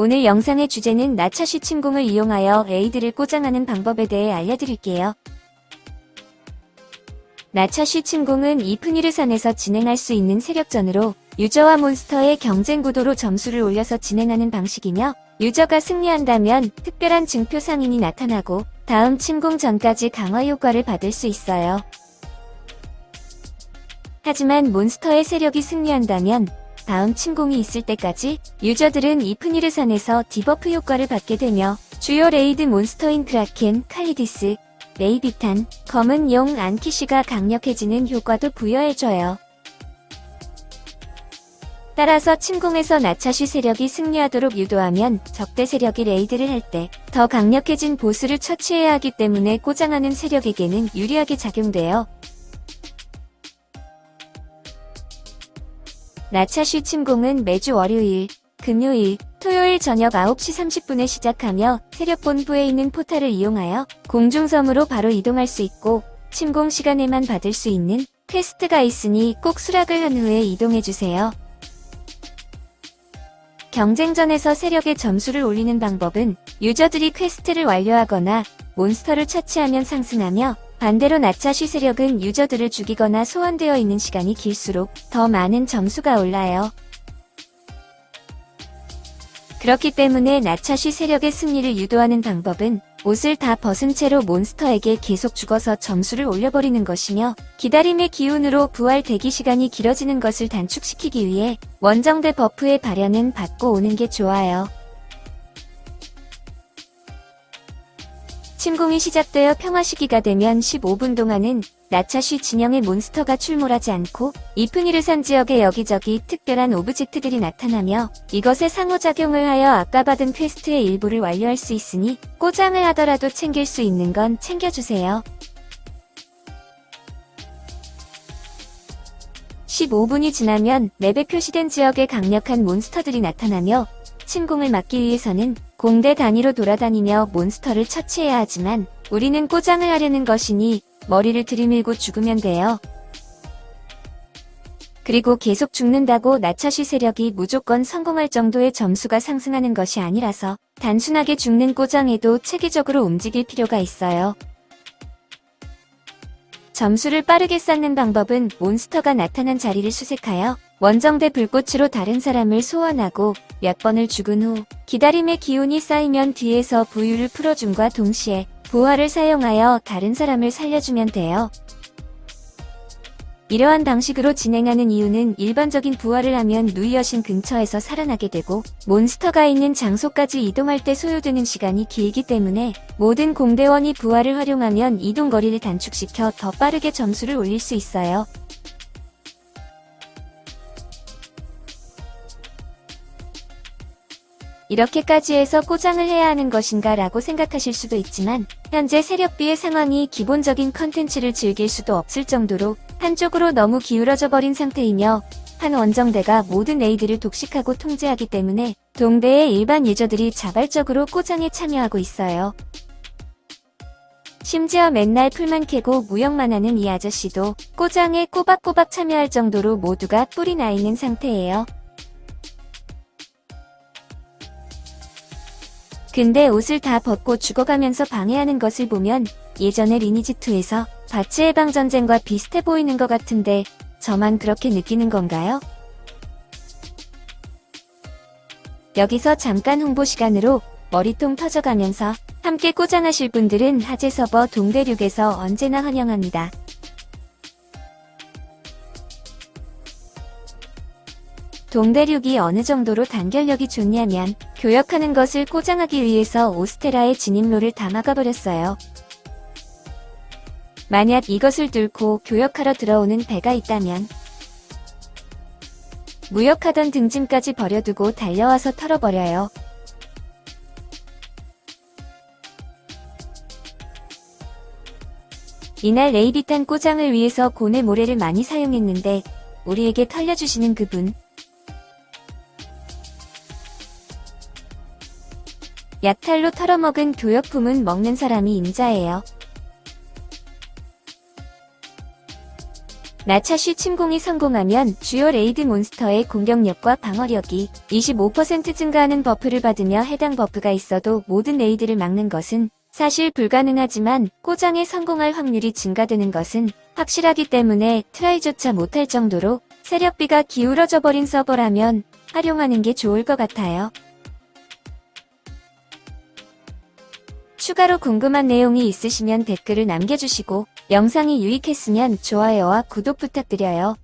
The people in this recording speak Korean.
오늘 영상의 주제는 나차시 침공을 이용하여 에이드를 꼬장하는 방법에 대해 알려드릴게요. 나차시 침공은 이프니르산에서 진행할 수 있는 세력전으로 유저와 몬스터의 경쟁 구도로 점수를 올려서 진행하는 방식이며 유저가 승리한다면 특별한 증표 상인이 나타나고 다음 침공 전까지 강화 효과를 받을 수 있어요. 하지만 몬스터의 세력이 승리한다면 다음 침공이 있을 때까지 유저들은 이프니르 산에서 debuff 효과를 받게 되며 주요 raid 몬스터인 크라켄, 칼리디스, 레비아탄, 검은 용 안키시가 강력해지는 효과도 부여해줘요. 따라서 침공에서 나차쉬 세력이 승리하도록 유도하면 적대 세력이 raid를 할 때 더 강력해진 보스를 처치해야 하기 때문에 꼬장하는 세력에게는 유리하게 작용돼요. 나차쉬 침공은 매주 월요일, 금요일, 토요일 저녁 9시 30분에 시작하며 세력본부에 있는 portal을 이용하여 공중섬으로 바로 이동할 수 있고 침공 시간에만 받을 수 있는 quest가 있으니 꼭 수락을 한 후에 이동해주세요. 경쟁전에서 세력의 점수를 올리는 방법은 유저들이 quest를 완료하거나 몬스터를 처치하면 상승하며 반대로 나차쉬 세력은 유저들을 죽이거나 소환되어 있는 시간이 길수록 더 많은 점수가 올라요. 그렇기 때문에 나차쉬 세력의 승리를 유도하는 방법은 옷을 다 벗은 채로 몬스터에게 계속 죽어서 점수를 올려버리는 것이며 기다림의 기운으로 부활 대기 시간이 길어지는 것을 단축시키기 위해 원정대 buff의 발현은 받고 오는 게 좋아요. 침공이 시작되어 평화 시기가 되면 15분 동안은 나차쉬 진영의 몬스터가 출몰하지 않고 이프니르산 지역의 여기저기 특별한 object들이 나타나며 이것에 상호작용을 하여 아까 받은 quest의 일부를 완료할 수 있으니 꼬장을 하더라도 챙길 수 있는 건 챙겨주세요. 15분이 지나면 맵에 표시된 지역에 강력한 몬스터들이 나타나며 침공을 막기 위해서는 공대 단위로 돌아다니며 몬스터를 처치해야 하지만 우리는 꼬장을 하려는 것이니 머리를 들이밀고 죽으면 돼요. 그리고 계속 죽는다고 나차시 세력이 무조건 성공할 정도의 점수가 상승하는 것이 아니라서 단순하게 죽는 꼬장에도 체계적으로 움직일 필요가 있어요. 점수를 빠르게 쌓는 방법은 몬스터가 나타난 자리를 수색하여 원정대 불꽃으로 다른 사람을 소환하고 몇 번을 죽은 후 기다림의 기운이 쌓이면 뒤에서 부유를 풀어줌과 동시에 부활을 사용하여 다른 사람을 살려주면 돼요. 이러한 방식으로 진행하는 이유는 일반적인 부활을 하면 누이 여신 근처에서 살아나게 되고 몬스터가 있는 장소까지 이동할 때 소요되는 시간이 길기 때문에 모든 공대원이 부활을 활용하면 이동 거리를 단축시켜 더 빠르게 점수를 올릴 수 있어요. 이렇게까지 해서 꼬장을 해야 하는 것인가 라고 생각하실 수도 있지만 현재 세력비의 상황이 기본적인 컨텐츠를 즐길 수도 없을 정도로 한쪽으로 너무 기울어져 버린 상태이며 한 원정대가 모든 raid를 독식하고 통제하기 때문에 동대의 일반 유저들이 자발적으로 꼬장에 참여하고 있어요. 심지어 맨날 풀만 캐고 무역만 하는 이 아저씨도 꼬장에 꼬박꼬박 참여할 정도로 모두가 뿔이 나 있는 상태예요. 근데 옷을 다 벗고 죽어가면서 방해하는 것을 보면 예전에 리니지2에서 바치 해방 전쟁과 비슷해 보이는 것 같은데 저만 그렇게 느끼는 건가요? 여기서 잠깐 홍보 시간으로 머리통 터져가면서 함께 꼬장하실 분들은 하재 서버 동대륙에서 언제나 환영합니다. 동대륙이 어느 정도로 단결력이 좋냐면 교역하는 것을 꼬장하기 위해서 오스테라의 진입로를 다 막아버렸어요. 만약 이것을 뚫고 교역하러 들어오는 배가 있다면 무역하던 등짐까지 버려두고 달려와서 털어버려요. 이날 레이비탄 꼬장을 위해서 고뇌 모래를 많이 사용했는데 우리에게 털려주시는 그분 약탈로 털어먹은 교역품은 먹는 사람이 임자예요. 나차쉬 침공이 성공하면 주요 raid 몬스터의 공격력과 방어력이 25% 증가하는 buff를 받으며 해당 buff가 있어도 모든 raid를 막는 것은 사실 불가능하지만 꼬장에 성공할 확률이 증가되는 것은 확실하기 때문에 try조차 못할 정도로 세력비가 기울어져 버린 서버라면 활용하는 게 좋을 것 같아요. 추가로 궁금한 내용이 있으시면 댓글을 남겨주시고 영상이 유익했으면 좋아요와 구독 부탁드려요.